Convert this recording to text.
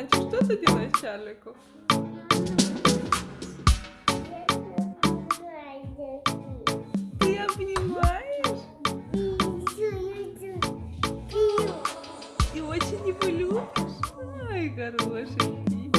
Чарльчик, что ты делаешь Чарлику? Ты обнимаешь? И очень его любишь? Ай, хороший.